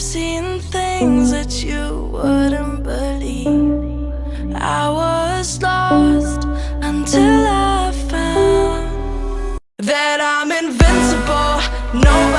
things that you wouldn't believe. I was lost until I found that I'm invincible. Nobody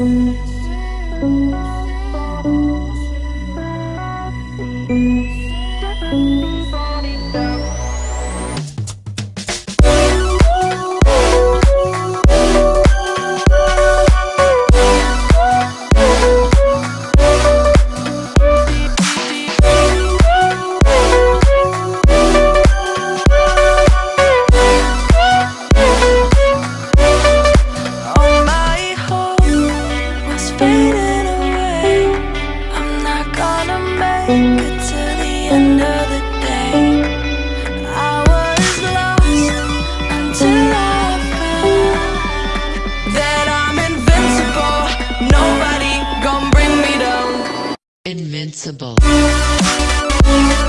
All gonna make it to the end of the day. I was lost until I found that I'm invincible. Nobody gonna bring me down. Invincible. Invincible.